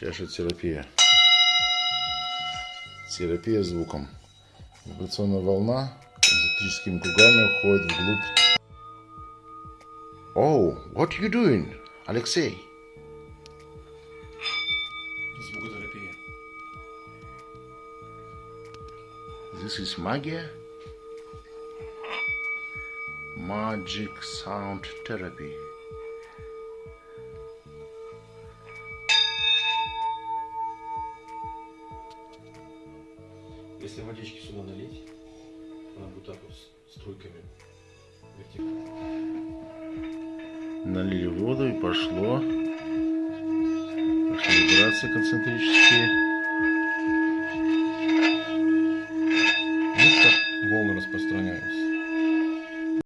Чашетерапия. Терапия звуком. Вибрационная волна концентрическими кругами уходит вглубь. Oh, what you doing, Алексей? Звукотерапия. This is магия. Magic sound therapy. Если водички сюда налить, она будет так вот струйками вертикально. Налили воду и пошло. Пошли вибрации концентрические. Видите, ну волны распространяются?